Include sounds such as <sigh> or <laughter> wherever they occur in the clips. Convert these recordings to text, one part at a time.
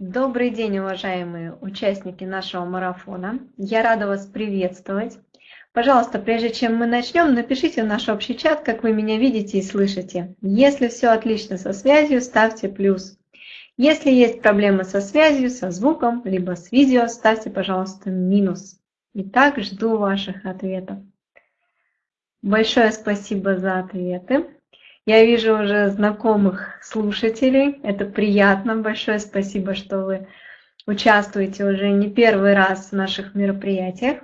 Добрый день, уважаемые участники нашего марафона. Я рада вас приветствовать. Пожалуйста, прежде чем мы начнем, напишите в наш общий чат, как вы меня видите и слышите. Если все отлично со связью, ставьте плюс. Если есть проблемы со связью, со звуком, либо с видео, ставьте, пожалуйста, минус. Итак, жду ваших ответов. Большое спасибо за ответы. Я вижу уже знакомых слушателей. Это приятно. Большое спасибо, что вы участвуете уже не первый раз в наших мероприятиях.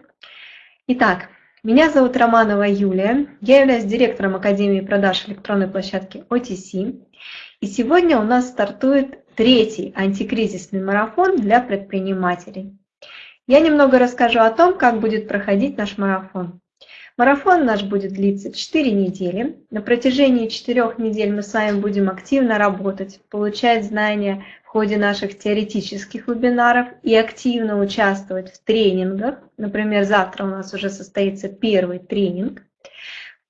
Итак, меня зовут Романова Юлия. Я являюсь директором Академии продаж электронной площадки OTC. И сегодня у нас стартует третий антикризисный марафон для предпринимателей. Я немного расскажу о том, как будет проходить наш марафон. Марафон наш будет длиться 4 недели. На протяжении 4 недель мы с вами будем активно работать, получать знания в ходе наших теоретических вебинаров и активно участвовать в тренингах. Например, завтра у нас уже состоится первый тренинг.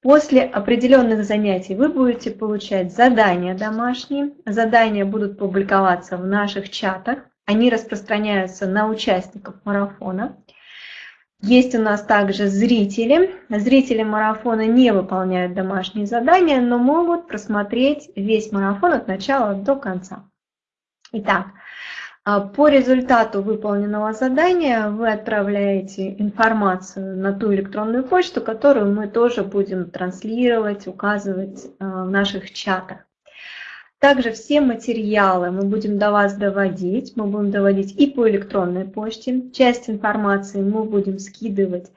После определенных занятий вы будете получать задания домашние. Задания будут публиковаться в наших чатах. Они распространяются на участников марафона. Есть у нас также зрители. Зрители марафона не выполняют домашние задания, но могут просмотреть весь марафон от начала до конца. Итак, а, по результату выполненного задания вы отправляете информацию на ту электронную почту, которую мы тоже будем транслировать, указывать а, в наших чатах. Также все материалы мы будем до вас доводить, мы будем доводить и по электронной почте. Часть информации мы будем скидывать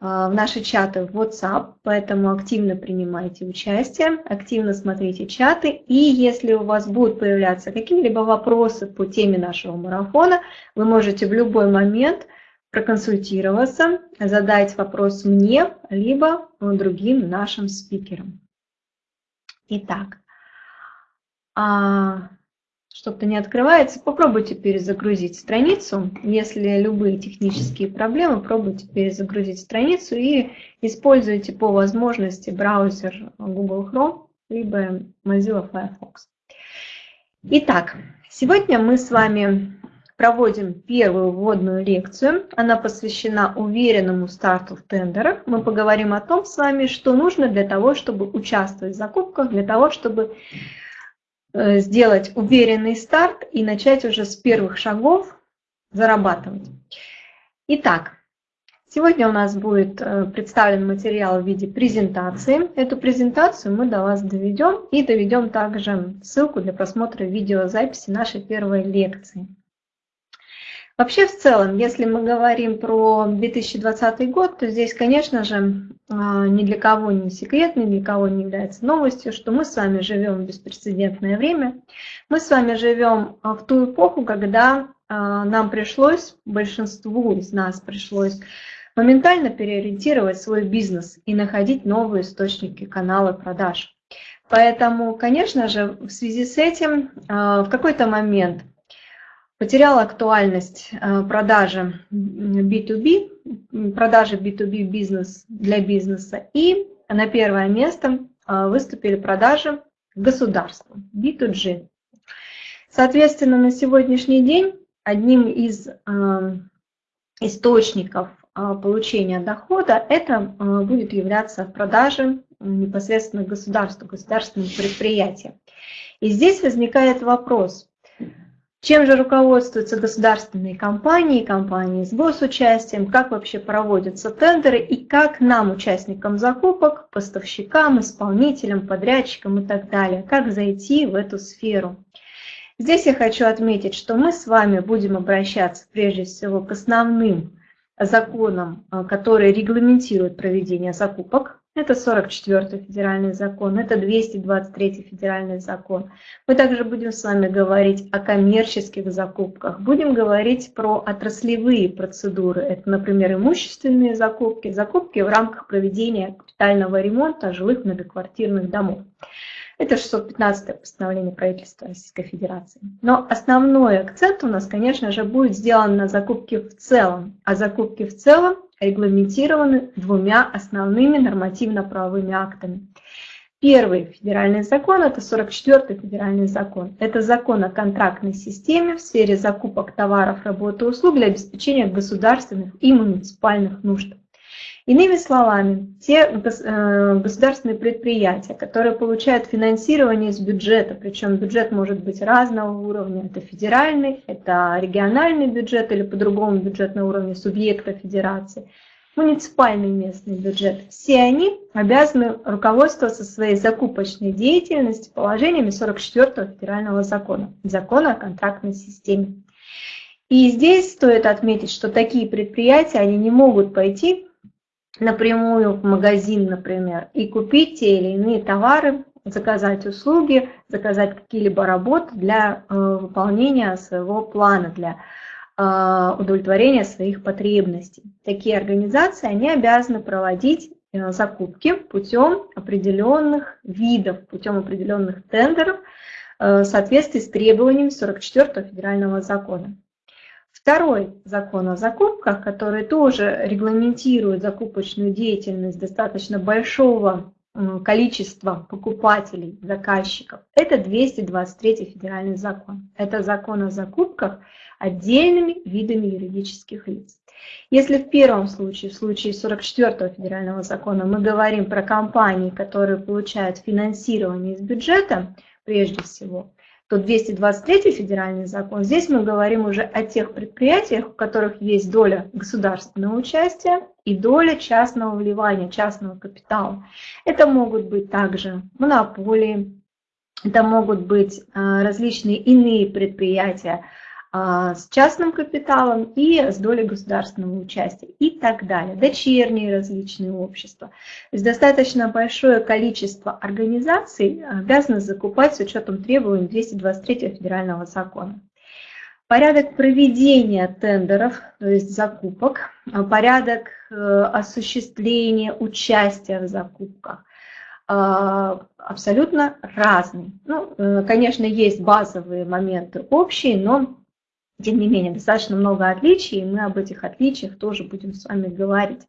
а, в наши чаты в WhatsApp, поэтому активно принимайте участие, активно смотрите чаты. И если у вас будут появляться какие-либо вопросы по теме нашего марафона, вы можете в любой момент проконсультироваться, задать вопрос мне, либо другим нашим спикерам. Итак, а, что-то не открывается, попробуйте перезагрузить страницу. Если любые технические проблемы, пробуйте перезагрузить страницу и используйте по возможности браузер Google Chrome либо Mozilla Firefox. Итак, сегодня мы с вами проводим первую вводную лекцию. Она посвящена уверенному старту в тендерах. Мы поговорим о том с вами, что нужно для того, чтобы участвовать в закупках, для того, чтобы сделать уверенный старт и начать уже с первых шагов зарабатывать. Итак, сегодня у нас будет э, представлен материал в виде презентации. Эту презентацию мы до вас доведем и доведем также ссылку для просмотра видеозаписи нашей первой лекции. Вообще, в целом, если мы говорим про 2020 год, то здесь, конечно же, а, ни для кого не секрет, ни для кого не является новостью, что мы с вами живем в беспрецедентное время. Мы с вами живем а, в ту эпоху, когда а, нам пришлось, большинству из нас пришлось моментально переориентировать свой бизнес и находить новые источники канала продаж. Поэтому, конечно же, в связи с этим в какой-то момент потеряла актуальность э, продажи B2B, продажи B2B бизнес для бизнеса, и на первое место э, выступили продажи государству, B2G. Соответственно, на сегодняшний день одним из э, источников получения дохода это будет являться продажи непосредственно государству, государственным предприятиям. И здесь возникает вопрос, чем же руководствуются государственные компании, компании с госучастием, как вообще проводятся тендеры и как нам, участникам закупок, поставщикам, исполнителям, подрядчикам и так далее, как зайти в эту сферу. Здесь я хочу отметить, что мы с вами будем обращаться прежде всего к основным законам, которые регламентируют проведение закупок, это 44 федеральный закон, это 223 федеральный закон. Мы также будем с вами говорить о коммерческих закупках, будем говорить про отраслевые процедуры. Это, например, имущественные закупки, закупки в рамках проведения капитального ремонта жилых многоквартирных домов. Это 615 постановление правительства Российской Федерации. Но основной акцент у нас, конечно же, будет сделан на закупки в целом. А закупки в целом регламентированы двумя основными нормативно-правовыми актами. Первый федеральный закон – это 44-й федеральный закон. Это закон о контрактной системе в сфере закупок товаров, работы услуг для обеспечения государственных и муниципальных нужд. Иными словами, те э, государственные предприятия, которые получают финансирование из бюджета, причем бюджет может быть разного уровня, это федеральный, это региональный бюджет или по-другому бюджет на уровне субъекта федерации – муниципальный местный бюджет, все они обязаны руководствоваться своей закупочной деятельностью положениями 44 федерального закона, закона о контрактной системе. И здесь стоит отметить, что такие предприятия, они не могут пойти напрямую в магазин, например, и купить те или иные товары, заказать услуги, заказать какие-либо работы для э, выполнения своего плана, для а, удовлетворения своих потребностей. Такие организации, они обязаны проводить э, закупки путем определенных видов, путем определенных тендеров э, в соответствии с требованиями 44 федерального закона. Второй закон о закупках, который тоже регламентирует закупочную деятельность достаточно большого количества покупателей, заказчиков, это 223 федеральный закон. Это закон о закупках отдельными видами юридических лиц. Если в первом случае, в случае 44 федерального закона, мы говорим про компании, которые получают финансирование из бюджета, прежде всего, то 223 федеральный закон, здесь мы говорим уже о тех предприятиях, у которых есть доля государственного участия и доля частного вливания, частного капитала. Это могут быть также монополии, это могут быть а, различные иные предприятия, с частным капиталом и с долей государственного участия и так далее. Дочерние различные общества. То есть достаточно большое количество организаций обязаны закупать с учетом требований 223 федерального закона. Порядок проведения тендеров, то есть закупок, порядок э, осуществления участия в закупках а, абсолютно разный. Ну, э, конечно, есть базовые моменты общие, но тем не менее, достаточно много отличий, и мы об этих отличиях тоже будем с вами говорить.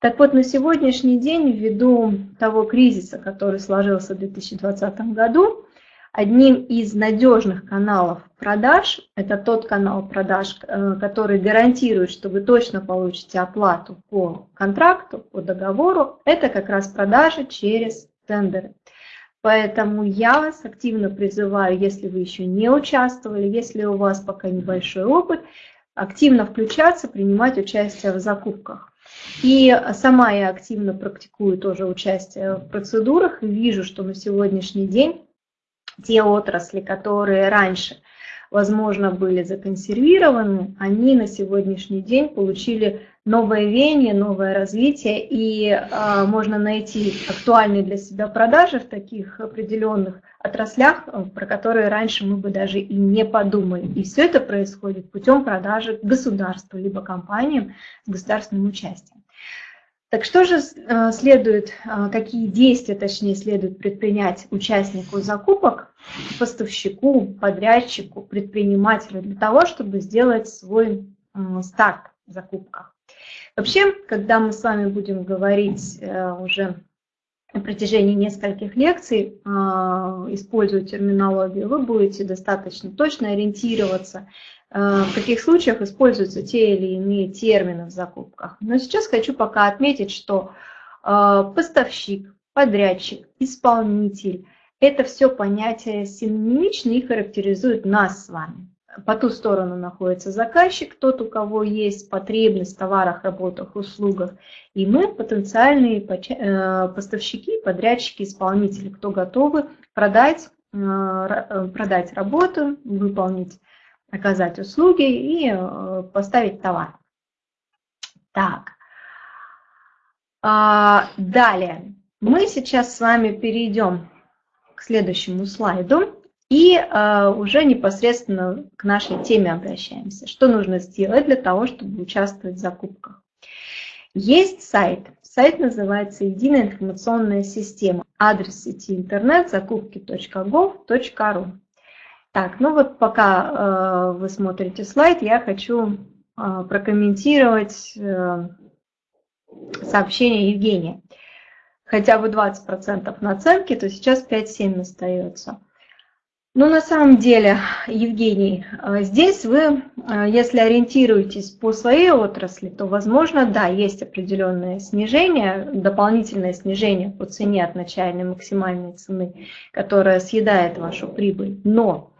Так вот, на сегодняшний день, ввиду того кризиса, который сложился в 2020 году, одним из надежных каналов продаж, это тот канал продаж, э, который гарантирует, что вы точно получите оплату по контракту, по договору, это как раз продажи через тендеры. Поэтому я вас активно призываю, если вы еще не участвовали, если у вас пока небольшой опыт, активно включаться, принимать участие в закупках. И сама я активно практикую тоже участие в процедурах и вижу, что на сегодняшний день те отрасли, которые раньше – возможно, были законсервированы, они на сегодняшний день получили новое веяние, новое развитие, и э, можно найти актуальные для себя продажи в таких определенных отраслях, э, про которые раньше мы бы даже и не подумали. И все это происходит путем продажи государству, либо компаниям с государственным участием. Так что же э, следует, э, какие действия, точнее, следует предпринять участнику закупок, поставщику, подрядчику, предпринимателю для того, чтобы сделать свой старт в закупках? Вообще, когда мы с вами будем говорить э, уже на протяжении нескольких лекций, используя терминологию, вы будете достаточно точно ориентироваться Э, в каких случаях используются те или иные термины в закупках. Но сейчас хочу пока отметить, что э, поставщик, подрядчик, исполнитель – это все понятия синонимичны и характеризуют нас с вами. По ту сторону находится заказчик, тот, у кого есть потребность в товарах, работах, услугах. И мы, потенциальные э, поставщики, подрядчики, исполнители, кто готовы продать, продать работу, выполнить оказать услуги и э, поставить товар. Так, а, далее мы сейчас с вами перейдем к следующему слайду и э, уже непосредственно к нашей теме обращаемся. Что нужно сделать для того, чтобы участвовать в закупках? Есть сайт. Сайт называется «Единая информационная система». Адрес сети интернет закупки.gov.ru. Так, ну вот пока э, вы смотрите слайд, я хочу э, прокомментировать э, сообщение Евгения. хотя бы 20% наценки, то сейчас 5-7 остается. Ну, на самом деле, Евгений, э, здесь вы, э, если ориентируетесь по своей отрасли, то, возможно, да, есть определенное снижение, дополнительное снижение по цене от начальной максимальной цены, которая съедает вашу прибыль. Но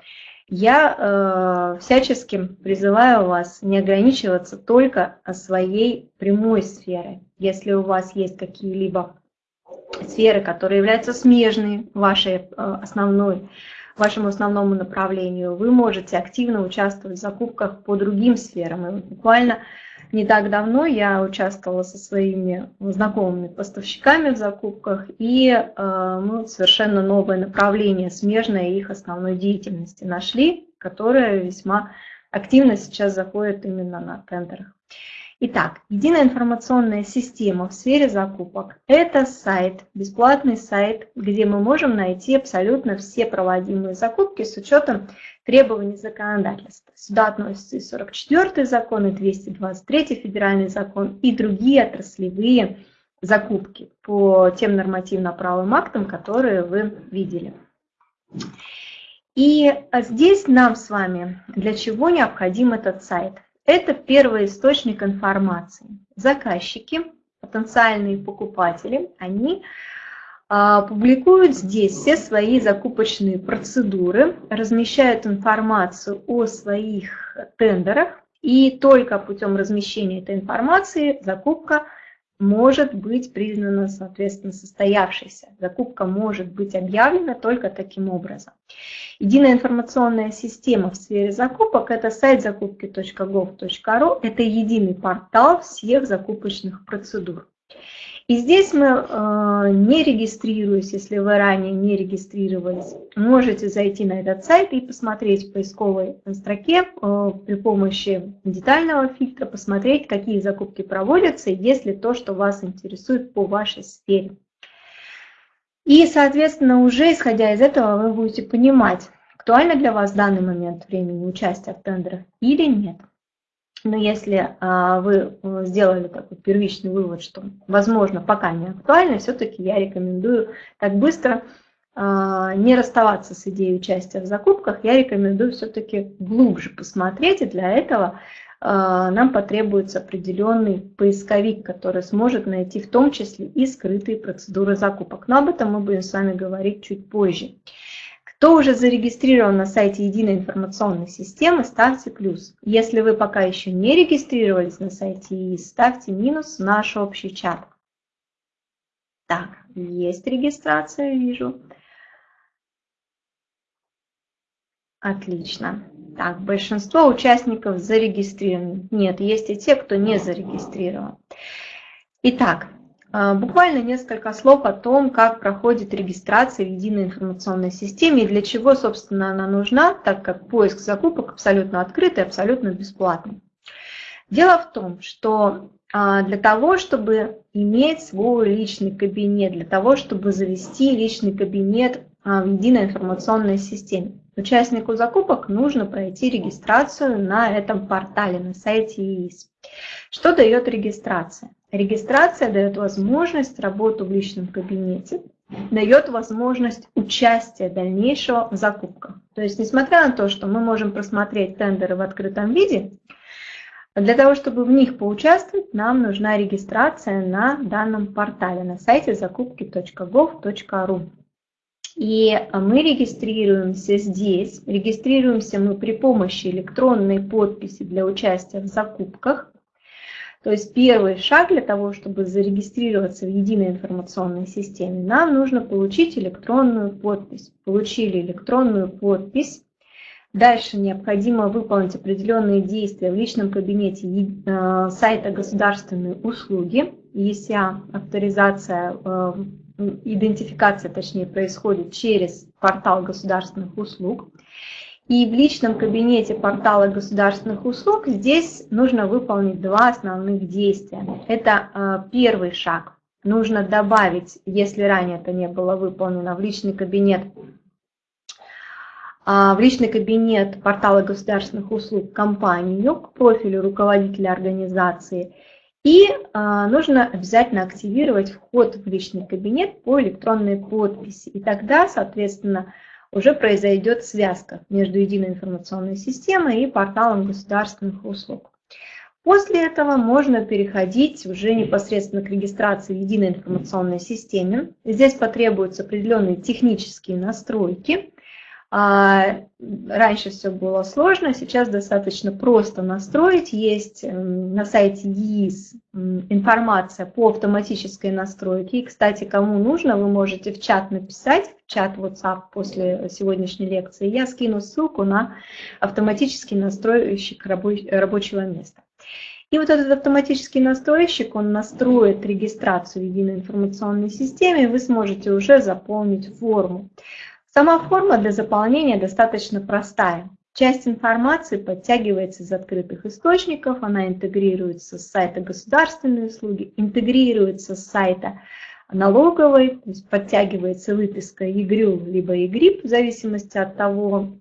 я э, всячески призываю вас не ограничиваться только своей прямой сферой. Если у вас есть какие-либо сферы, которые являются смежные вашей э, основной, вашему основному направлению, вы можете активно участвовать в закупках по другим сферам. И буквально не так давно я участвовала со своими знакомыми поставщиками в закупках, и э, мы совершенно новое направление, смежное их основной деятельности нашли, которое весьма активно сейчас заходит именно на тендерах. Итак, единая информационная система в сфере закупок – это сайт, бесплатный сайт, где мы можем найти абсолютно все проводимые закупки с учетом требований законодательства. Сюда относятся и 44 закон, и 223 федеральный закон, и другие отраслевые закупки по тем нормативно-правовым актам, которые вы видели. И здесь нам с вами для чего необходим этот сайт? Это первый источник информации. Заказчики, потенциальные покупатели, они а, публикуют здесь все свои закупочные процедуры, размещают информацию о своих тендерах, и только путем размещения этой информации закупка может быть признана, соответственно, состоявшейся. Закупка может быть объявлена только таким образом. Единая информационная система в сфере закупок – это сайт закупки.gov.ru, это единый портал всех закупочных процедур. И здесь мы, э, не регистрируясь, если вы ранее не регистрировались, можете зайти на этот сайт и посмотреть в поисковой строке э, при помощи детального фильтра, посмотреть, какие закупки проводятся, если то, что вас интересует по вашей сфере. И, соответственно, уже исходя из этого, вы будете понимать, актуально для вас в данный момент времени участие в тендерах или нет. Но если а, вы э, сделали такой первичный вывод, что, возможно, пока не актуально, все-таки я рекомендую так быстро а, не расставаться с идеей участия в закупках, я рекомендую все-таки глубже посмотреть, и для этого а, нам потребуется определенный поисковик, который сможет найти в том числе и скрытые процедуры закупок. Но об этом мы будем с вами говорить чуть позже. Кто уже зарегистрирован на сайте единой информационной системы, ставьте плюс. Если вы пока еще не регистрировались на сайте ИИС, ставьте минус в наш общий чат. Так, есть регистрация, вижу. Отлично. Так, большинство участников зарегистрированы. Нет, есть и те, кто не зарегистрирован. Итак, буквально несколько слов о том, как проходит регистрация в единой информационной системе и для чего, собственно, она нужна, так как поиск закупок абсолютно открытый, абсолютно бесплатный. Дело в том, что а, для того, чтобы иметь свой личный кабинет, для того, чтобы завести личный кабинет а, в единой информационной системе, участнику закупок нужно пройти регистрацию на этом портале, на сайте ИИС. Что дает регистрация? Регистрация дает возможность работы в личном кабинете, дает возможность участия дальнейшего в закупках. То есть, несмотря на то, что мы можем просмотреть тендеры в открытом виде, для того, чтобы в них поучаствовать, нам нужна регистрация на данном портале на сайте закупки.gov.ru. И мы регистрируемся здесь. Регистрируемся мы при помощи электронной подписи для участия в закупках. То есть первый шаг для того, чтобы зарегистрироваться в единой информационной системе, нам нужно получить электронную подпись. Получили электронную подпись. Дальше необходимо выполнить определенные действия в личном кабинете э, сайта государственной услуги. ЕСЯ авторизация, э, идентификация точнее происходит через портал государственных услуг. И в личном кабинете портала государственных услуг здесь нужно выполнить два основных действия. Это э, первый шаг. Нужно добавить, если ранее это не было выполнено, в личный кабинет а, в личный кабинет портала государственных услуг компанию к профилю руководителя организации И а, нужно обязательно активировать вход в личный кабинет по электронной подписи. И тогда, соответственно, уже произойдет связка между единой информационной системой и порталом государственных услуг. После этого можно переходить уже непосредственно к регистрации в единой информационной системе. Здесь потребуются определенные технические настройки. А, раньше все было сложно, сейчас достаточно просто настроить. Есть эм, на сайте ЕИС информация по автоматической настройке. И, кстати, кому нужно, вы можете в чат написать, в чат WhatsApp после сегодняшней лекции. Я скину ссылку на автоматический настройщик рабочего места. И вот этот автоматический настройщик, он настроит регистрацию в единой информационной системе, и вы сможете уже заполнить форму. Сама форма для заполнения достаточно простая. Часть информации подтягивается из открытых источников, она интегрируется с сайта государственной услуги, интегрируется с сайта налоговой, то есть подтягивается выписка ЕГРЮЛ либо ЕГРИП, в зависимости от того,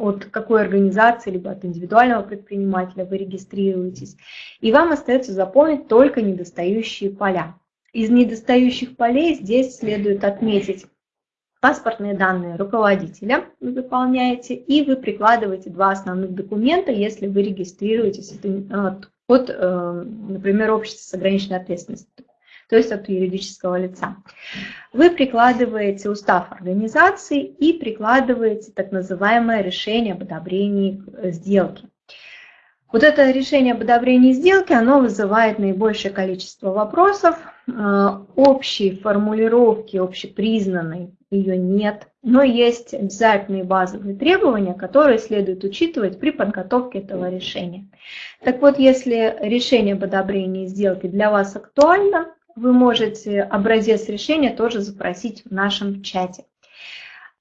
от какой организации, либо от индивидуального предпринимателя вы регистрируетесь. И вам остается заполнить только недостающие поля. Из недостающих полей здесь следует отметить паспортные данные руководителя вы заполняете, и вы прикладываете два основных документа, если вы регистрируетесь от, э, например, общества с ограниченной ответственностью, то есть от юридического лица. Вы прикладываете устав организации и прикладываете так называемое решение об одобрении сделки. Вот это решение об одобрении сделки, оно вызывает наибольшее количество вопросов. Э, общей формулировки, общепризнанной ее нет, но есть обязательные базовые требования, которые следует учитывать при подготовке этого решения. Так вот, если решение об одобрении сделки для вас актуально, вы можете образец решения тоже запросить в нашем чате.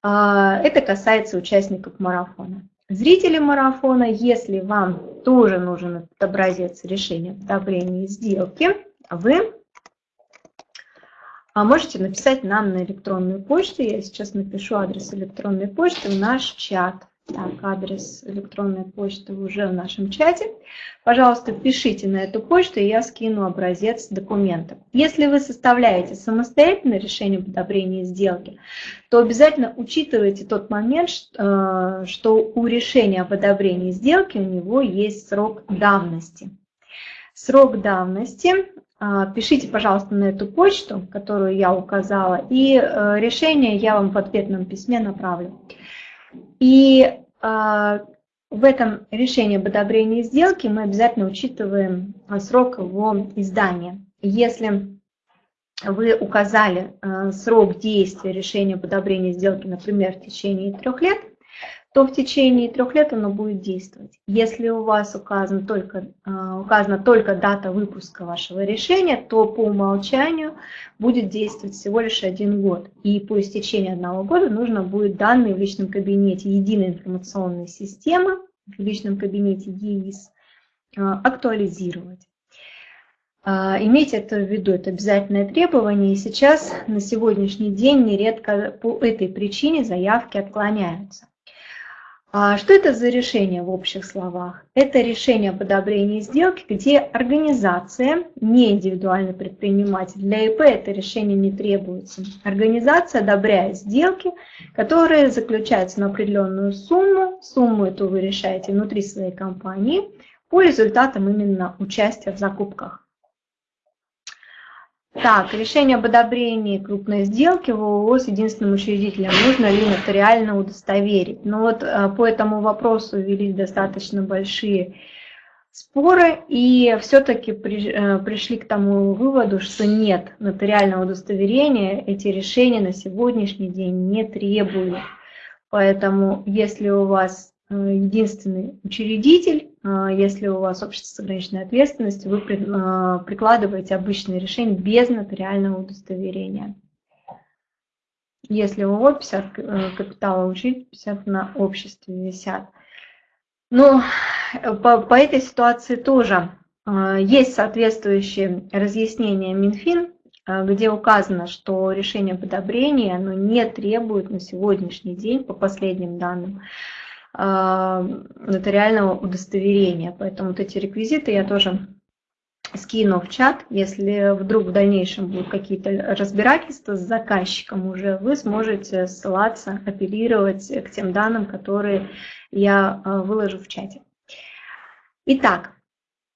Э, это касается участников марафона. Зрители марафона, если вам тоже нужен образец решения одобрения сделки, вы можете написать нам на электронную почту. Я сейчас напишу адрес электронной почты в наш чат. Так, адрес электронной почты уже в нашем чате. Пожалуйста, пишите на эту почту, и я скину образец документов. Если вы составляете самостоятельное решение об одобрении сделки, то обязательно учитывайте тот момент, э, что у решения об одобрении сделки у него есть срок давности. Срок давности пишите, пожалуйста, на эту почту, которую я указала, и э, решение я вам в ответном письме направлю. И а, в этом решении об одобрении сделки мы обязательно учитываем а, срок его издания. Если вы указали а, срок действия решения об одобрении сделки, например, в течение трех лет, то в течение трех лет оно будет действовать. Если у вас указан только, а, указана только дата выпуска вашего решения, то по умолчанию будет действовать всего лишь один год. И по истечении одного года нужно будет данные в личном кабинете единой информационной системы, в личном кабинете ЕИС, а, актуализировать. А, имейте это в виду, это обязательное требование, и сейчас на сегодняшний день нередко по этой причине заявки отклоняются. А что это за решение в общих словах? Это решение об одобрении сделки, где организация, не индивидуальный предприниматель, для ИП это решение не требуется. Организация одобряет сделки, которые заключаются на определенную сумму. Сумму эту вы решаете внутри своей компании по результатам именно участия в закупках. Так, решение об одобрении крупной сделки в ООО с единственным учредителем нужно ли нотариально удостоверить? Но ну вот э, по этому вопросу велись достаточно большие споры, и все-таки э, пришли к тому выводу, что нет, нотариального удостоверения эти решения на сегодняшний день не требуют. Поэтому если у вас э, единственный учредитель, если у вас общество с ограниченной ответственностью, вы а, прикладываете обычное решение без нотариального удостоверения. Если ООО 50 э, капитала учить, 50 на обществе висят. Но по, по этой ситуации тоже а, есть соответствующие разъяснения Минфин, где указано, что решение об одобрении оно не требует на сегодняшний день, по последним данным, нотариального удостоверения. Поэтому вот эти реквизиты я тоже скину в чат, если вдруг в дальнейшем будут какие-то разбирательства с заказчиком уже, вы сможете ссылаться, апеллировать к тем данным, которые я э, выложу в чате. Итак,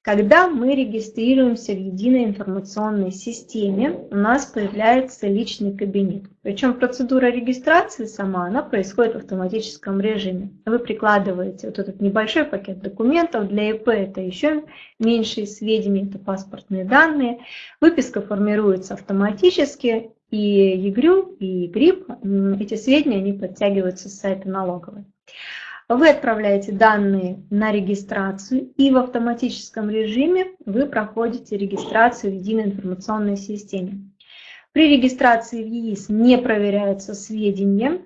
когда мы регистрируемся в единой информационной системе, у нас появляется личный кабинет. Причем процедура регистрации сама, она происходит в автоматическом режиме. Вы прикладываете вот этот небольшой пакет документов, для ИП это еще меньшие сведения, это паспортные данные. Выписка формируется автоматически, и ЕГРЮЛ, и ЕГРИП, эти сведения, они подтягиваются с сайта налоговой. Вы отправляете данные на регистрацию и в автоматическом режиме вы проходите регистрацию в единой информационной системе. При регистрации в ЕИС не проверяются сведения,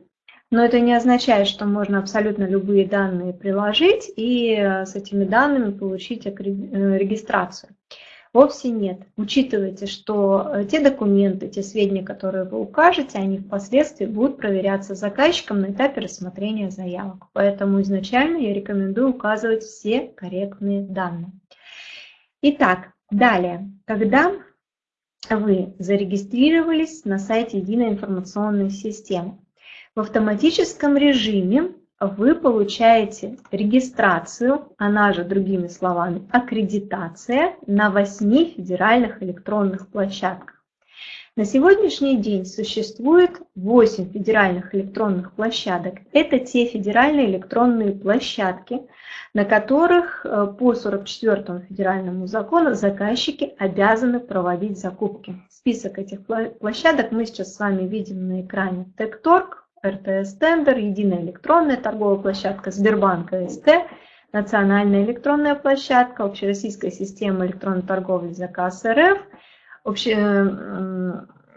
но это не означает, что можно абсолютно любые данные приложить и с этими данными получить э, регистрацию. Вовсе нет. Учитывайте, что э, те документы, те сведения, которые вы укажете, они впоследствии будут проверяться заказчиком на этапе рассмотрения заявок. Поэтому изначально я рекомендую указывать все корректные данные. Итак, далее, когда вы зарегистрировались на сайте Единой информационной системы, в автоматическом режиме вы получаете регистрацию, она же другими словами аккредитация на 8 федеральных электронных площадках. На сегодняшний день существует 8 федеральных электронных площадок. Это те федеральные электронные площадки, на которых э, по 44 федеральному закону заказчики обязаны проводить закупки. Список этих площадок мы сейчас с вами видим на экране. Текторг, РТС Тендер, единая электронная торговая площадка, Сбербанк СТ, национальная электронная площадка, общероссийская система электронной торговли заказ РФ, обще,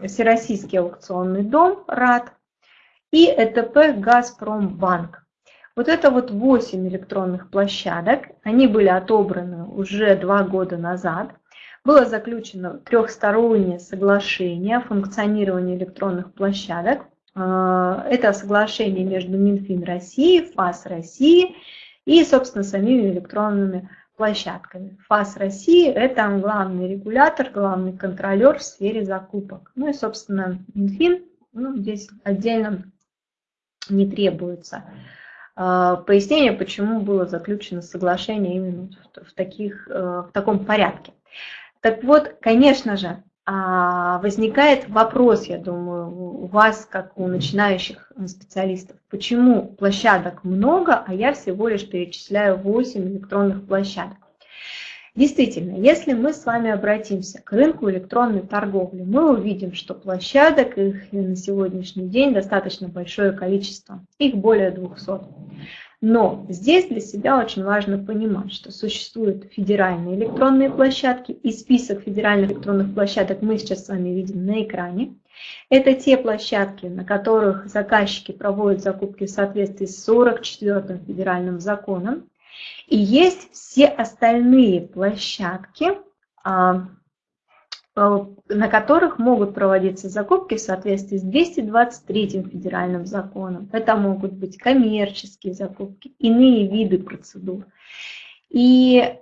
Всероссийский аукционный дом РАД и ЭТП Газпромбанк. Вот это вот 8 электронных площадок, они были отобраны уже два года назад. Было заключено трехстороннее соглашение о функционировании электронных площадок. А, это соглашение между Минфин России, ФАС России и, собственно, самими электронными площадками. ФАС России – это главный регулятор, главный контролер в сфере закупок. Ну и, собственно, Минфин, ну, здесь отдельно не требуется а, пояснение, почему было заключено соглашение именно в, таких, э, в таком порядке. Так вот, конечно же, возникает вопрос, я думаю, у вас, как у начинающих специалистов, почему площадок много, а я всего лишь перечисляю 8 электронных площадок. Действительно, если мы с вами обратимся к рынку электронной торговли, мы увидим, что площадок их на сегодняшний день достаточно большое количество, их более 200. Но здесь для себя очень важно понимать, что существуют федеральные электронные площадки, и список федеральных электронных площадок мы сейчас с вами видим на экране. Это те площадки, на которых заказчики проводят закупки в соответствии с 44 федеральным законом. И есть все остальные площадки, а, на которых могут проводиться закупки в соответствии с 223 федеральным законом. Это могут быть коммерческие закупки, иные виды процедур. И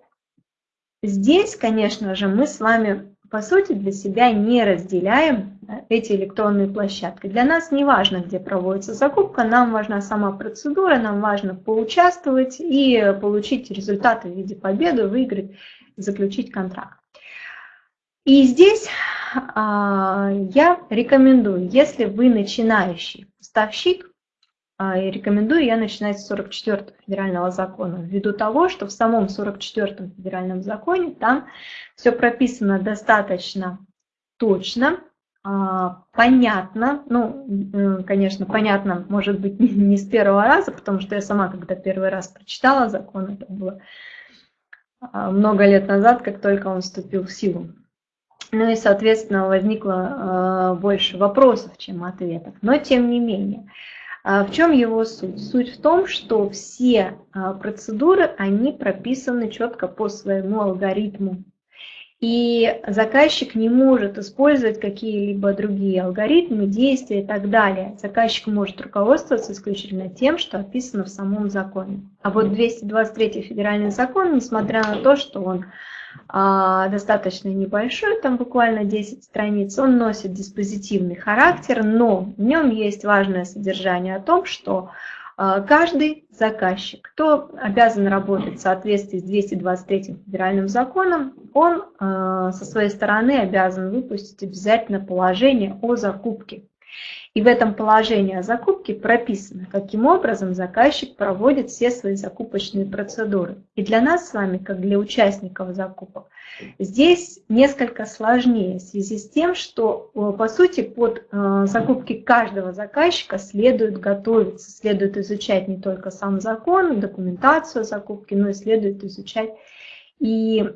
здесь, конечно же, мы с вами, по сути, для себя не разделяем эти электронные площадки. Для нас не важно, где проводится закупка, нам важна сама процедура, нам важно поучаствовать и получить результаты в виде победы, выиграть, заключить контракт. И здесь а, я рекомендую, если вы начинающий поставщик, а, рекомендую я начинать с 44 федерального закона, ввиду того, что в самом 44 федеральном законе там все прописано достаточно точно, а, понятно, ну, э, конечно, понятно, может быть, <laughs> не с первого раза, потому что я сама, когда первый раз прочитала закон, это было много лет назад, как только он вступил в силу. Ну и, соответственно, возникло э, больше вопросов, чем ответов. Но тем не менее, э, в чем его суть? Суть в том, что все э, процедуры, они прописаны четко по своему алгоритму. И заказчик не может использовать какие-либо другие алгоритмы, действия и так далее. Заказчик может руководствоваться исключительно тем, что описано в самом законе. А вот 223 федеральный закон, несмотря на то, что он а, достаточно небольшой, там буквально 10 страниц. Он носит диспозитивный характер, но в нем есть важное содержание о том, что а, каждый заказчик, кто обязан работать в соответствии с 223 федеральным законом, он а, со своей стороны обязан выпустить обязательно положение о закупке. И в этом положении о закупке прописано, каким образом заказчик проводит все свои закупочные процедуры. И для нас с вами, как для участников закупок, здесь несколько сложнее в связи с тем, что, э, по сути, под э, закупки каждого заказчика следует готовиться, следует изучать не только сам закон, документацию закупки, но и следует изучать и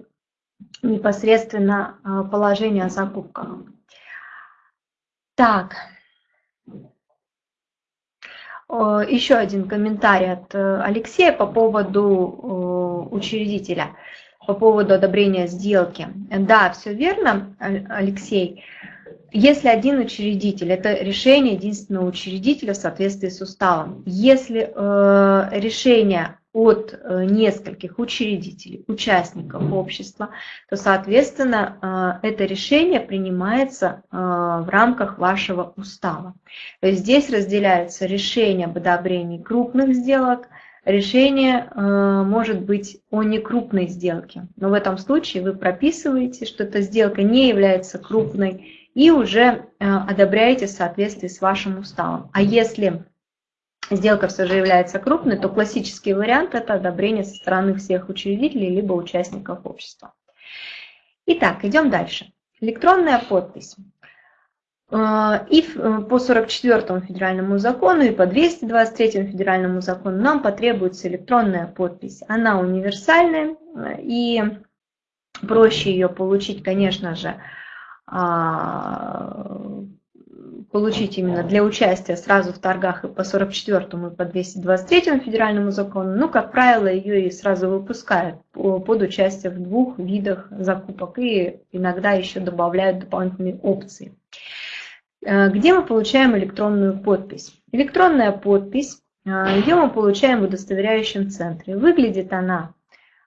непосредственно э, положение о закупках. Так, еще один комментарий от э, Алексея по поводу учредителя, по поводу одобрения сделки. Да, все верно, Алексей. Если один учредитель, это решение единственного учредителя в соответствии с уставом. Если э, решение от э, нескольких учредителей, участников общества, то, соответственно, э, это решение принимается э, в рамках вашего устава. То есть здесь разделяются решения об одобрении крупных сделок, решение может быть о некрупной сделке. Но в этом случае вы прописываете, что эта сделка не является крупной и уже одобряете в соответствии с вашим уставом. А если сделка все же является крупной, то классический вариант – это одобрение со стороны всех учредителей либо участников общества. Итак, идем дальше. Электронная подпись. Э, и э, по 44 федеральному закону, и по 223 федеральному закону нам потребуется электронная подпись. Она универсальная, э, и проще ее получить, конечно же, а, получить именно для участия сразу в торгах и по 44 и по 223 федеральному закону, ну, как правило, ее и сразу выпускают под участие в двух видах закупок и иногда еще добавляют дополнительные опции. Э, где мы получаем электронную подпись? Электронная подпись, э, ее мы получаем в удостоверяющем центре. Выглядит она,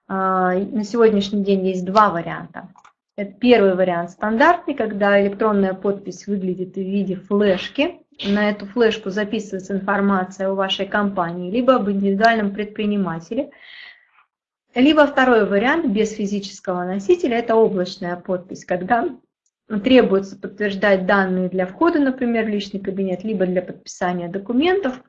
э, на сегодняшний день есть два варианта. Это первый вариант стандартный, когда электронная подпись выглядит в виде флешки. На эту флешку записывается информация о вашей компании, либо об индивидуальном предпринимателе. Либо второй вариант без физического носителя – это облачная подпись, когда требуется подтверждать данные для входа, например, в личный кабинет, либо для подписания документов –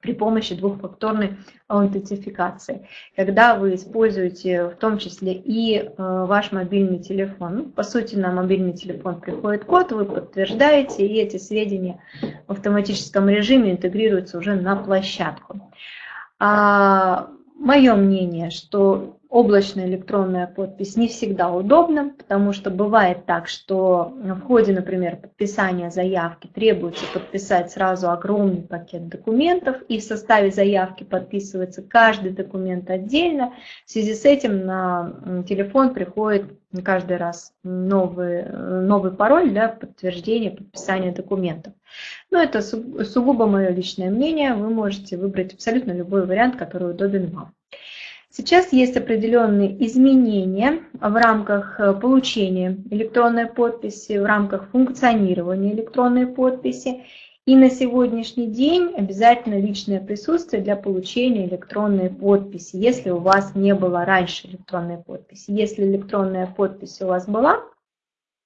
при помощи двухфакторной аутентификации, когда вы используете в том числе и э, ваш мобильный телефон. Ну, по сути, на мобильный телефон приходит код, вы подтверждаете, и эти сведения в автоматическом режиме интегрируются уже на площадку. А, мое мнение, что облачная электронная подпись не всегда удобна, потому что бывает так, что в ходе, например, подписания заявки требуется подписать сразу огромный пакет документов, и в составе заявки подписывается каждый документ отдельно. В связи с этим на телефон приходит каждый раз новый, новый пароль для подтверждения подписания документов. Но это сугубо мое личное мнение, вы можете выбрать абсолютно любой вариант, который удобен вам. Сейчас есть определенные изменения в рамках э, получения электронной подписи, в рамках функционирования электронной подписи. И на сегодняшний день обязательно личное присутствие для получения электронной подписи, если у вас не было раньше электронной подписи. Если электронная подпись у вас была,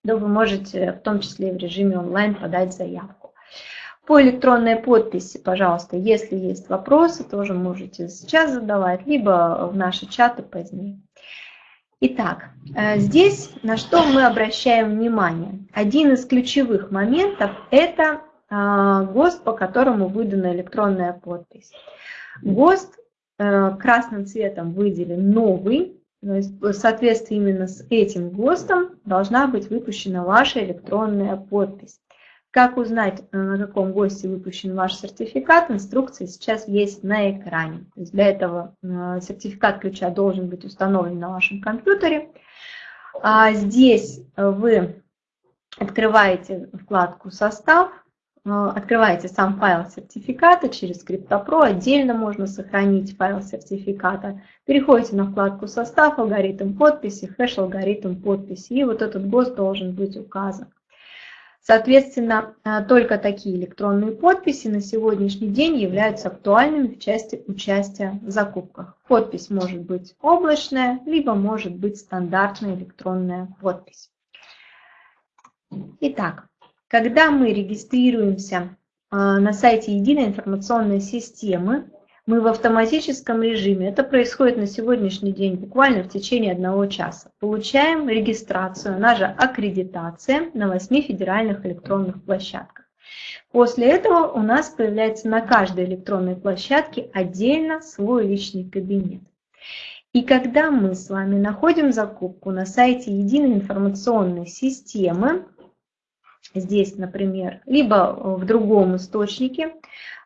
то вы можете в том числе и в режиме онлайн подать заявку. По электронной подписи, пожалуйста, если есть вопросы, тоже можете сейчас задавать, либо в наши чаты позднее. Итак, э, здесь на что мы обращаем внимание? Один из ключевых моментов – это а, ГОСТ, по которому выдана электронная подпись. ГОСТ э, красным цветом выделен новый, то есть в соответствии именно с этим ГОСТом должна быть выпущена ваша электронная подпись. Как узнать, э, на каком госте выпущен ваш сертификат, инструкция сейчас есть на экране. То есть для этого э, сертификат ключа должен быть установлен на вашем компьютере. А здесь вы открываете вкладку «Состав», открываете сам файл сертификата через CryptoPro, отдельно можно сохранить файл сертификата. Переходите на вкладку «Состав», «Алгоритм подписи», «Хэш алгоритм подписи», и вот этот ГОСТ должен быть указан. Соответственно, э, только такие электронные подписи на сегодняшний день являются актуальными в части участия в закупках. Подпись может быть облачная, либо может быть стандартная электронная подпись. Итак, когда мы регистрируемся э, на сайте Единой информационной системы, мы в автоматическом режиме, это происходит на сегодняшний день буквально в течение одного часа, получаем регистрацию, она же аккредитация на 8 федеральных электронных площадках. После этого у нас появляется на каждой электронной площадке отдельно свой личный кабинет. И когда мы с вами находим закупку на сайте единой информационной системы, здесь, например, либо в другом источнике,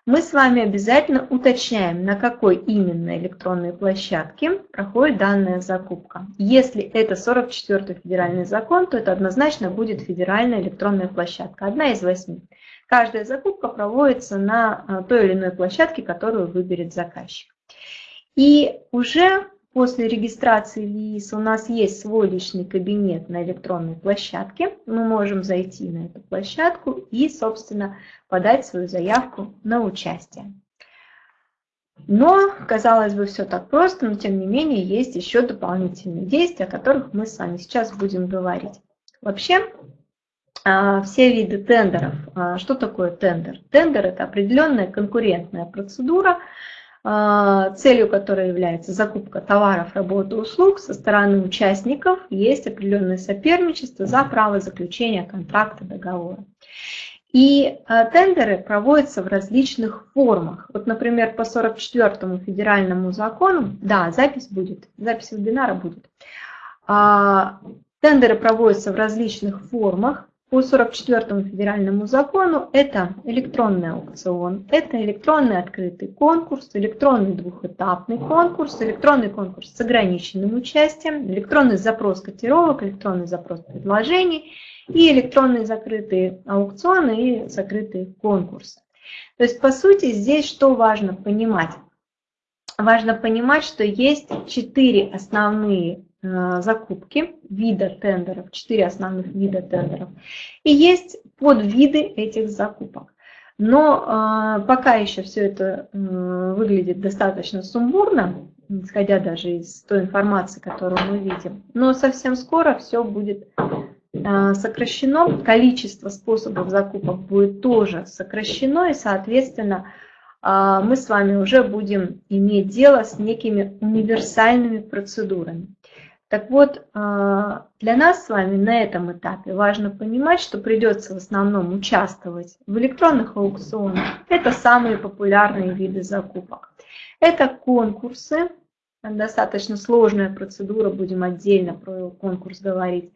мы с вами обязательно уточняем, на какой именно электронной площадке проходит данная закупка. Если это 44-й федеральный закон, то это однозначно будет федеральная электронная площадка, одна из восьми. Каждая закупка проводится на а, той или иной площадке, которую выберет заказчик. И уже После регистрации ВИИС у нас есть свой личный кабинет на электронной площадке. Мы можем зайти на эту площадку и, собственно, подать свою заявку на участие. Но, казалось бы, все так просто, но тем не менее есть еще дополнительные действия, о которых мы с вами сейчас будем говорить. Вообще, а, все виды тендеров. А, что такое тендер? Тендер – это определенная конкурентная процедура, целью которой является закупка товаров, работы, услуг со стороны участников, есть определенное соперничество за право заключения контракта, договора. И а, тендеры проводятся в различных формах. Вот, например, по 44-му федеральному закону, да, запись будет, запись вебинара будет. А, тендеры проводятся в различных формах. По 44 федеральному закону это электронный аукцион, это электронный открытый конкурс, электронный двухэтапный конкурс, электронный конкурс с ограниченным участием, электронный запрос котировок, электронный запрос предложений и электронные закрытые аукционы и закрытые конкурсы. То есть, по сути, здесь что важно понимать? Важно понимать, что есть четыре основные закупки, вида тендеров, четыре основных вида тендеров. И есть подвиды этих закупок. Но э, пока еще все это э, выглядит достаточно сумбурно, исходя даже из той информации, которую мы видим. Но совсем скоро все будет э, сокращено, количество способов закупок будет тоже сокращено, и, соответственно, э, мы с вами уже будем иметь дело с некими универсальными процедурами. Так вот, а, для нас с вами на этом этапе важно понимать, что придется в основном участвовать в электронных аукционах. Это самые популярные виды закупок. Это конкурсы, достаточно сложная процедура, будем отдельно про конкурс говорить.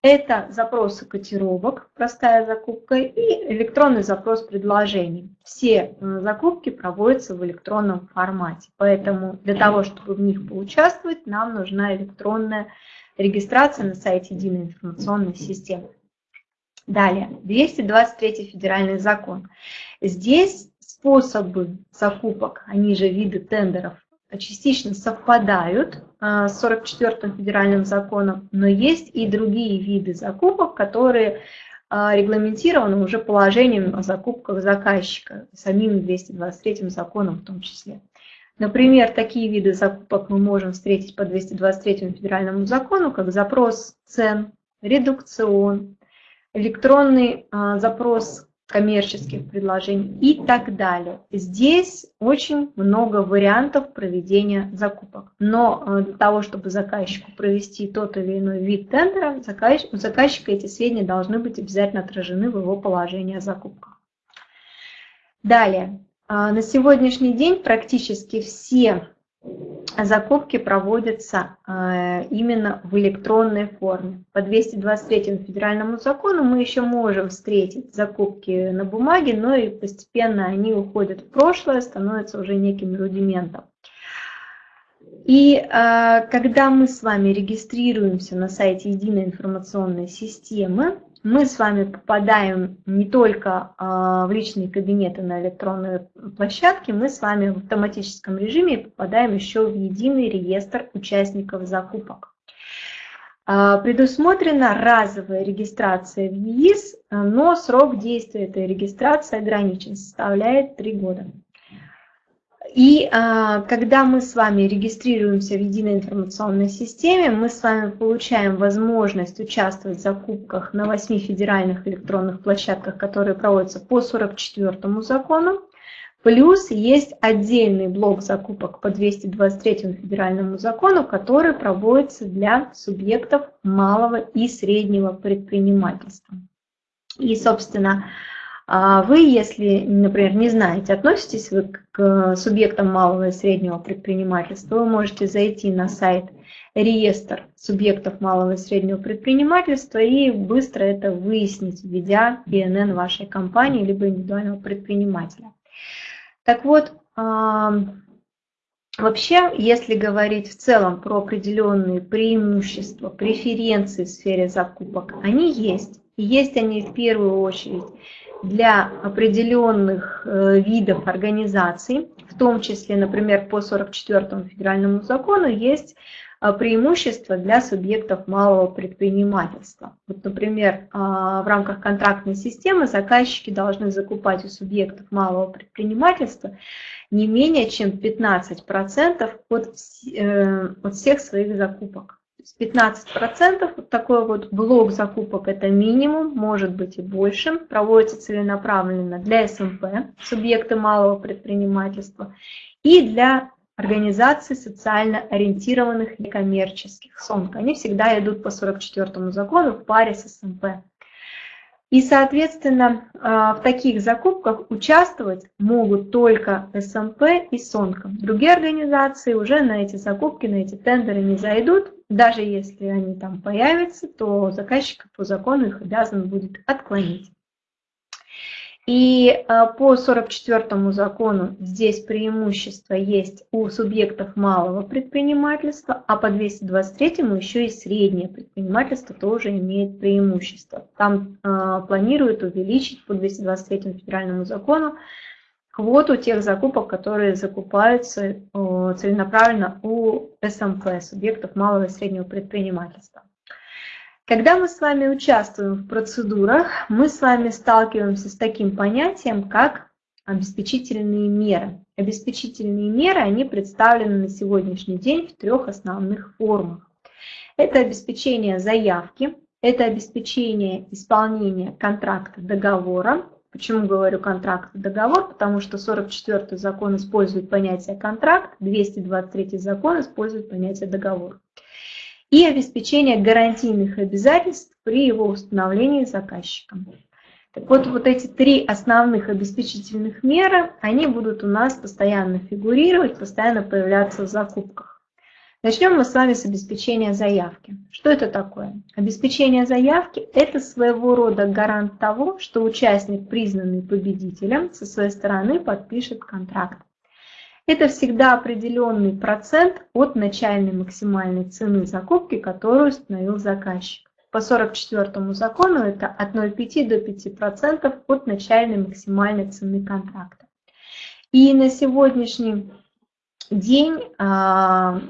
Это запросы котировок, простая закупка, и электронный запрос предложений. Все э, закупки проводятся в электронном формате, поэтому для того, чтобы в них поучаствовать, нам нужна электронная регистрация на сайте Единой информационной системы. Далее, 223 федеральный закон. Здесь способы закупок, они же виды тендеров, частично совпадают а, с 44-м федеральным законом, но есть и другие виды закупок, которые а, регламентированы уже положением о закупках заказчика, самим 223 законом в том числе. Например, такие виды закупок мы можем встретить по 223 федеральному закону, как запрос цен, редукцион, электронный а, запрос коммерческих предложений и так далее. Здесь очень много вариантов проведения закупок. Но э, для того, чтобы заказчику провести тот или иной вид тендера, у заказчика эти сведения должны быть обязательно отражены в его положении о закупках. Далее. А, на сегодняшний день практически все закупки проводятся э, именно в электронной форме. По 223 федеральному закону мы еще можем встретить закупки на бумаге, но и постепенно они уходят в прошлое, становятся уже неким рудиментом. И э, когда мы с вами регистрируемся на сайте Единой информационной системы, мы с вами попадаем не только а, в личные кабинеты на электронные площадки, мы с вами в автоматическом режиме попадаем еще в единый реестр участников закупок. А, предусмотрена разовая регистрация в ЕИС, но срок действия этой регистрации ограничен, составляет 3 года. И а, когда мы с вами регистрируемся в единой информационной системе, мы с вами получаем возможность участвовать в закупках на 8 федеральных электронных площадках, которые проводятся по 44 закону. Плюс есть отдельный блок закупок по 223 федеральному закону, который проводится для субъектов малого и среднего предпринимательства. И, собственно, а вы, если, например, не знаете, относитесь вы к субъектам малого и среднего предпринимательства, вы можете зайти на сайт реестр субъектов малого и среднего предпринимательства и быстро это выяснить, введя ИНН вашей компании либо индивидуального предпринимателя. Так вот, вообще, если говорить в целом про определенные преимущества, преференции в сфере закупок, они есть. И есть они в первую очередь для определенных э, видов организаций, в том числе, например, по 44 федеральному закону есть э, преимущества для субъектов малого предпринимательства. Вот, например, а, в рамках контрактной системы заказчики должны закупать у субъектов малого предпринимательства не менее чем 15% от, э, от всех своих закупок. 15%, вот такой вот блок закупок это минимум, может быть и больше, проводится целенаправленно для СМП, субъекты малого предпринимательства, и для организаций социально ориентированных некоммерческих, СОНК. Они всегда идут по 44 закону в паре с СМП. И, соответственно, а, в таких закупках участвовать могут только СМП и СОНКО. Другие организации уже на эти закупки, на эти тендеры не зайдут. Даже если они там появятся, то заказчик по закону их обязан будет отклонить. И э, по 44 закону здесь преимущество есть у субъектов малого предпринимательства, а по 223 еще и среднее предпринимательство тоже имеет преимущество. Там э, планируют увеличить по 223 федеральному закону квоту тех закупок, которые закупаются э, целенаправленно у СМП, субъектов малого и среднего предпринимательства. Когда мы с вами участвуем в процедурах, мы с вами сталкиваемся с таким понятием, как обеспечительные меры. Обеспечительные меры, они представлены на сегодняшний день в трех основных формах. Это обеспечение заявки, это обеспечение исполнения контракта договора. Почему говорю контракт договор? Потому что 44 закон использует понятие контракт, 223 закон использует понятие договор и обеспечение гарантийных обязательств при его установлении заказчиком. Так вот, вот эти три основных обеспечительных меры, они будут у нас постоянно фигурировать, постоянно появляться в закупках. Начнем мы с вами с обеспечения заявки. Что это такое? Обеспечение заявки – это своего рода гарант того, что участник, признанный победителем, со своей стороны подпишет контракт. Это всегда определенный процент от начальной максимальной цены закупки, которую установил заказчик. По 44 закону это от 0,5 до 5% от начальной максимальной цены контракта. И на сегодняшний день а,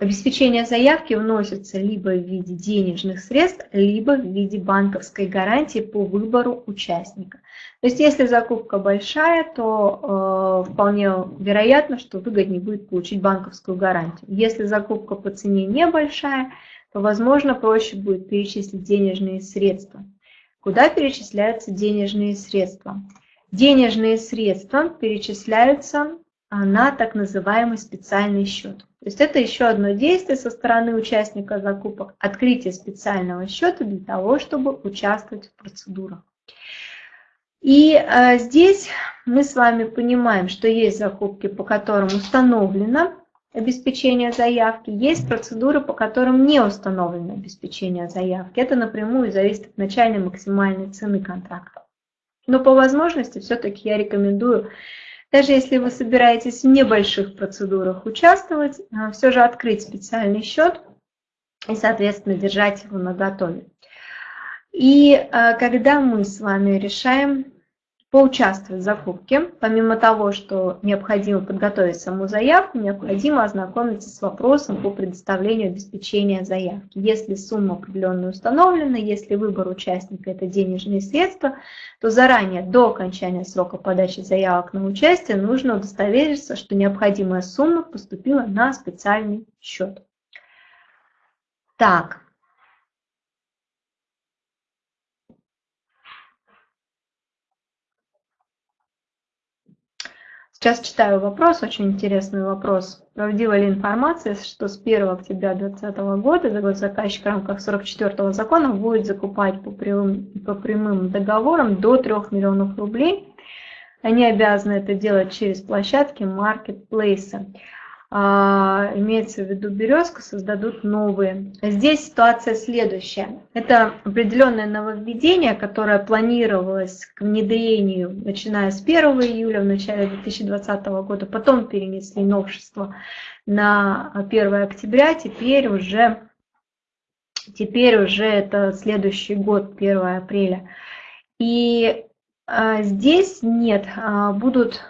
обеспечение заявки вносится либо в виде денежных средств, либо в виде банковской гарантии по выбору участника. То есть если закупка большая, то э, вполне вероятно, что выгоднее будет получить банковскую гарантию. Если закупка по цене небольшая, то, возможно, проще будет перечислить денежные средства. Куда перечисляются денежные средства? Денежные средства перечисляются а, на так называемый специальный счет. То есть это еще одно действие со стороны участника закупок, открытие специального счета для того, чтобы участвовать в процедурах. И э, здесь мы с вами понимаем, что есть закупки, по которым установлено обеспечение заявки, есть процедуры, по которым не установлено обеспечение заявки. Это напрямую зависит от начальной максимальной цены контракта. Но по возможности все-таки я рекомендую, даже если вы собираетесь в небольших процедурах участвовать, э, все же открыть специальный счет и, соответственно, держать его на готове. И э, когда мы с вами решаем поучаствовать в закупке, помимо того, что необходимо подготовить саму заявку, необходимо ознакомиться с вопросом по предоставлению обеспечения заявки. Если сумма определенно установлена, если выбор участника – это денежные средства, то заранее, до окончания срока подачи заявок на участие, нужно удостовериться, что необходимая сумма поступила на специальный счет. Так, Сейчас читаю вопрос, очень интересный вопрос. Правдива ли информация, что с 1 октября 2020 года заказчик в рамках 44 закона будет закупать по прямым, по прямым договорам до 3 миллионов рублей? Они обязаны это делать через площадки маркетплейса. А, имеется в виду березка, создадут новые. Здесь ситуация следующая. Это определенное нововведение, которое планировалось к внедрению, начиная с 1 июля в начале 2020 года, потом перенесли новшество на 1 октября, теперь уже, теперь уже это следующий год, 1 апреля. И а, здесь нет, а, будут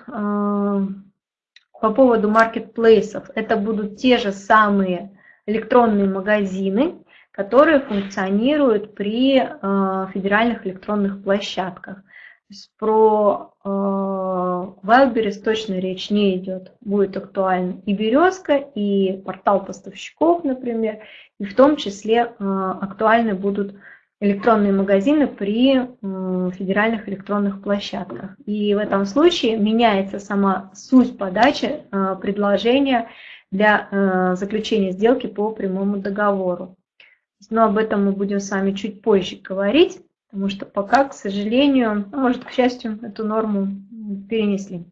по поводу маркетплейсов. Это будут те же самые электронные магазины, которые функционируют при э, федеральных электронных площадках. То есть про э, Wildberries точно речь не идет. Будет актуальна и «Березка», и портал поставщиков, например, и в том числе э, актуальны будут электронные магазины при федеральных электронных площадках. И в этом случае меняется сама суть подачи э, предложения для э, заключения сделки по прямому договору. Но об этом мы будем с вами чуть позже говорить, потому что пока, к сожалению, ну, может, к счастью, эту норму перенесли.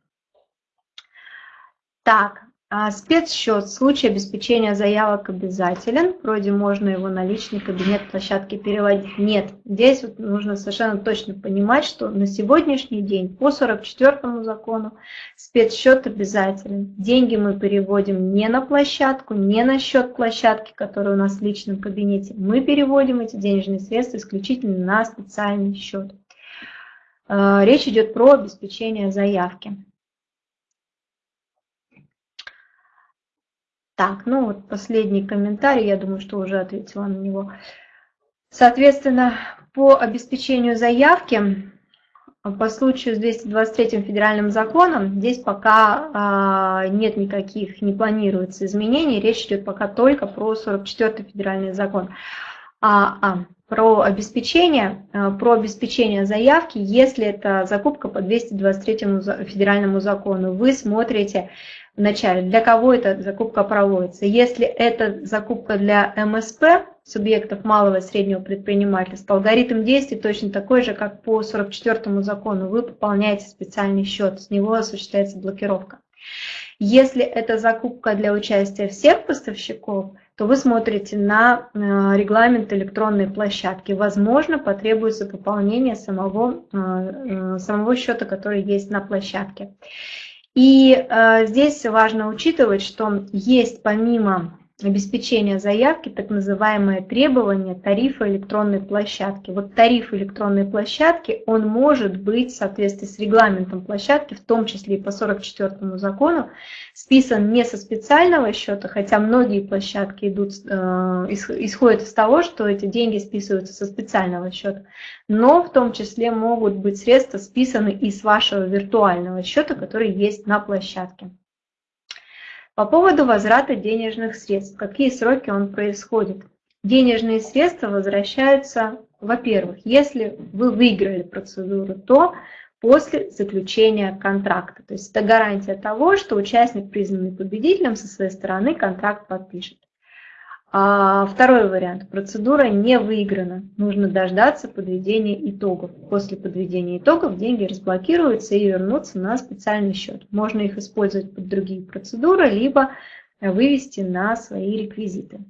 Так, а спецсчет в случае обеспечения заявок обязателен. Вроде можно его на личный кабинет площадки переводить. Нет, здесь вот нужно совершенно точно понимать, что на сегодняшний день по 44 закону спецсчет обязателен. Деньги мы переводим не на площадку, не на счет площадки, который у нас в личном кабинете. Мы переводим эти денежные средства исключительно на специальный счет. А, речь идет про обеспечение заявки. Так, ну вот последний комментарий, я думаю, что уже ответила на него. Соответственно, по обеспечению заявки по случаю с 223 федеральным законом здесь пока а, нет никаких, не планируется изменений, речь идет пока только про 44 федеральный закон. А, а, про обеспечение, а, про обеспечение заявки, если это закупка по 223 федеральному закону, вы смотрите вначале, для кого эта закупка проводится. Если это закупка для МСП, субъектов малого и среднего предпринимательства, алгоритм действий точно такой же, как по 44 закону. Вы пополняете специальный счет, с него осуществляется блокировка. Если это закупка для участия всех поставщиков, то вы смотрите на э, регламент электронной площадки. Возможно, потребуется пополнение самого, э, э, самого счета, который есть на площадке. И э, здесь важно учитывать, что есть помимо обеспечения заявки так называемое требование тарифа электронной площадки. Вот тариф электронной площадки, он может быть в соответствии с регламентом площадки, в том числе и по 44 закону, списан не со специального счета, хотя многие площадки идут, э, исходят из того, что эти деньги списываются со специального счета, но в том числе могут быть средства списаны из вашего виртуального счета, который есть на площадке. По поводу возврата денежных средств, какие сроки он происходит? Денежные средства возвращаются, во-первых, если вы выиграли процедуру, то после заключения контракта. То есть это гарантия того, что участник, признанный победителем, со своей стороны контракт подпишет. А второй вариант. Процедура не выиграна. Нужно дождаться подведения итогов. После подведения итогов деньги разблокируются и вернутся на специальный счет. Можно их использовать под другие процедуры, либо вывести на свои реквизиты.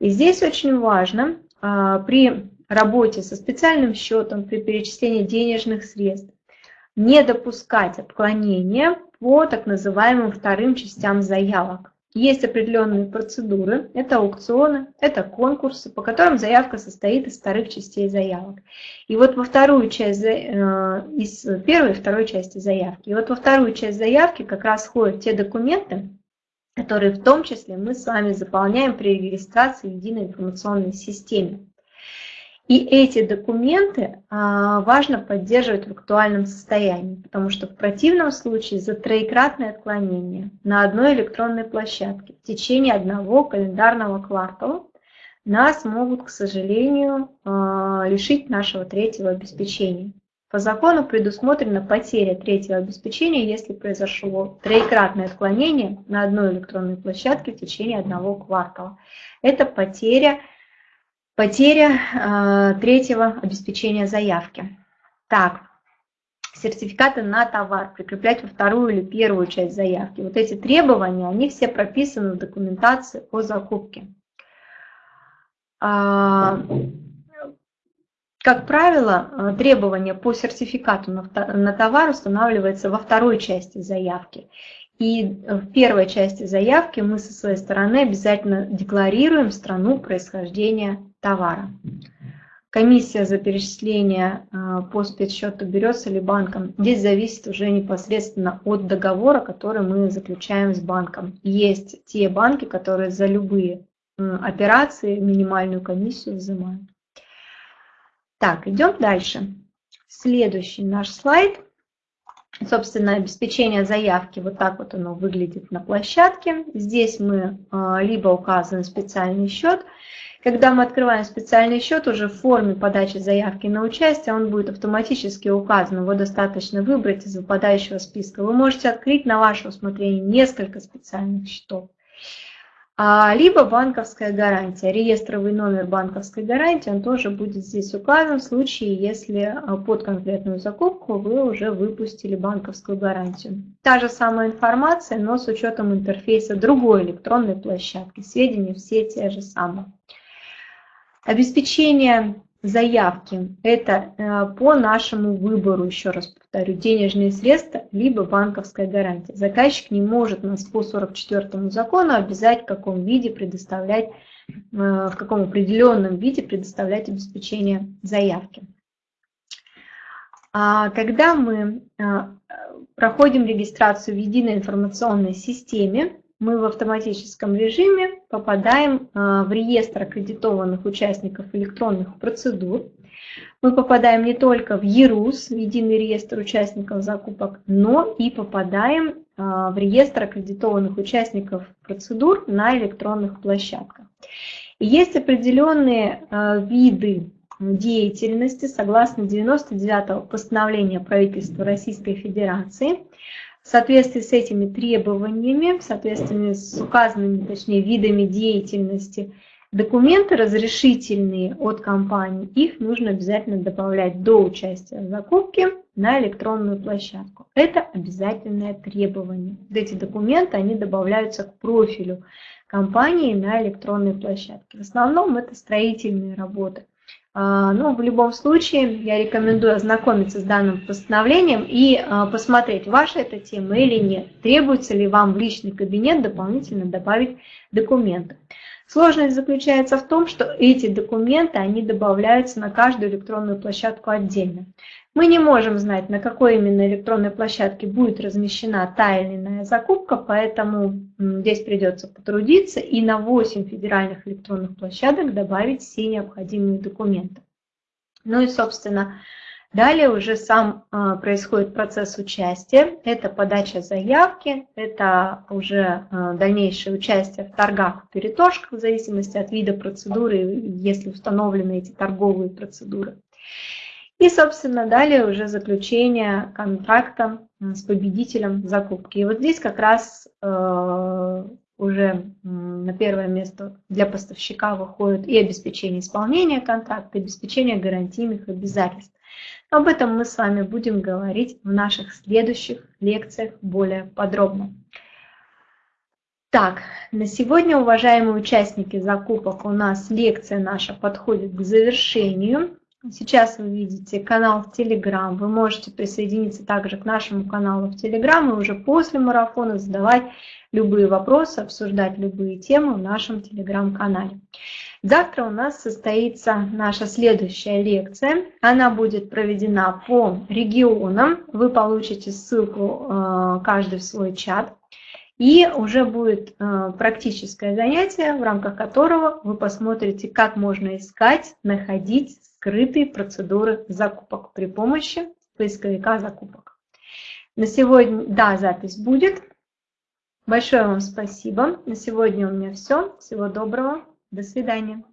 И здесь очень важно а, при работе со специальным счетом, при перечислении денежных средств, не допускать отклонения по так называемым вторым частям заявок. Есть определенные процедуры, это аукционы, это конкурсы, по которым заявка состоит из вторых частей заявок. И вот во вторую часть, э, из первой и второй части заявки. И вот во вторую часть заявки как раз входят те документы, которые в том числе мы с вами заполняем при регистрации в единой информационной системе. И эти документы а, важно поддерживать в актуальном состоянии, потому что в противном случае за троекратное отклонение на одной электронной площадке в течение одного календарного квартала нас могут, к сожалению, а, лишить нашего третьего обеспечения. По закону предусмотрена потеря третьего обеспечения, если произошло троекратное отклонение на одной электронной площадке в течение одного квартала. Это потеря Потеря э, третьего обеспечения заявки. Так, сертификаты на товар прикреплять во вторую или первую часть заявки. Вот эти требования, они все прописаны в документации о закупке. А, как правило, э, требование по сертификату на товар устанавливается во второй части заявки. И в первой части заявки мы со своей стороны обязательно декларируем страну происхождения товара. Комиссия за перечисление э, по спецсчету берется ли банком. Здесь зависит уже непосредственно от договора, который мы заключаем с банком. Есть те банки, которые за любые операции минимальную комиссию взимают. Так, идем дальше. Следующий наш слайд. Собственно, обеспечение заявки, вот так вот оно выглядит на площадке. Здесь мы э, либо указываем специальный счет, когда мы открываем специальный счет, уже в форме подачи заявки на участие, он будет автоматически указан. Его достаточно выбрать из выпадающего списка. Вы можете открыть на ваше усмотрение несколько специальных счетов. А, либо банковская гарантия. Реестровый номер банковской гарантии, он тоже будет здесь указан в случае, если а, под конкретную закупку вы уже выпустили банковскую гарантию. Та же самая информация, но с учетом интерфейса другой электронной площадки. Сведения все те же самые. Обеспечение заявки – это э, по нашему выбору, еще раз повторю, денежные средства, либо банковская гарантия. Заказчик не может нас по 44 закону обязать в каком виде предоставлять, э, в каком определенном виде предоставлять обеспечение заявки. А когда мы э, проходим регистрацию в единой информационной системе, мы в автоматическом режиме попадаем а, в реестр аккредитованных участников электронных процедур. Мы попадаем не только в ЕРУС, в единый реестр участников закупок, но и попадаем а, в реестр аккредитованных участников процедур на электронных площадках. И есть определенные а, виды деятельности согласно 99-го постановления правительства Российской Федерации, в соответствии с этими требованиями, в соответствии с указанными, точнее, видами деятельности, документы разрешительные от компании, их нужно обязательно добавлять до участия в закупке на электронную площадку. Это обязательное требование. Эти документы, они добавляются к профилю компании на электронной площадке. В основном это строительные работы. А, ну, в любом случае я рекомендую ознакомиться с данным постановлением и а, посмотреть, ваша эта тема или нет. Требуется ли вам в личный кабинет дополнительно добавить документы. Сложность заключается в том, что эти документы, они добавляются на каждую электронную площадку отдельно. Мы не можем знать, на какой именно электронной площадке будет размещена та или иная закупка, поэтому здесь придется потрудиться и на 8 федеральных электронных площадок добавить все необходимые документы. Ну и, собственно, далее уже сам а, происходит процесс участия. Это подача заявки, это уже а, дальнейшее участие в торгах, в перетошках, в зависимости от вида процедуры, если установлены эти торговые процедуры. И, собственно, далее уже заключение контракта с победителем закупки. И вот здесь как раз э, уже на первое место для поставщика выходит и обеспечение исполнения контракта, и обеспечение гарантийных обязательств. Об этом мы с вами будем говорить в наших следующих лекциях более подробно. Так, на сегодня, уважаемые участники закупок, у нас лекция наша подходит к завершению. Сейчас вы видите канал в Telegram. Вы можете присоединиться также к нашему каналу в Telegram и уже после марафона задавать любые вопросы, обсуждать любые темы в нашем Telegram-канале. Завтра у нас состоится наша следующая лекция. Она будет проведена по регионам. Вы получите ссылку э, каждый в свой чат. И уже будет э, практическое занятие, в рамках которого вы посмотрите, как можно искать, находить скрытые процедуры закупок при помощи поисковика закупок. На сегодня, да, запись будет. Большое вам спасибо. На сегодня у меня все. Всего доброго. До свидания.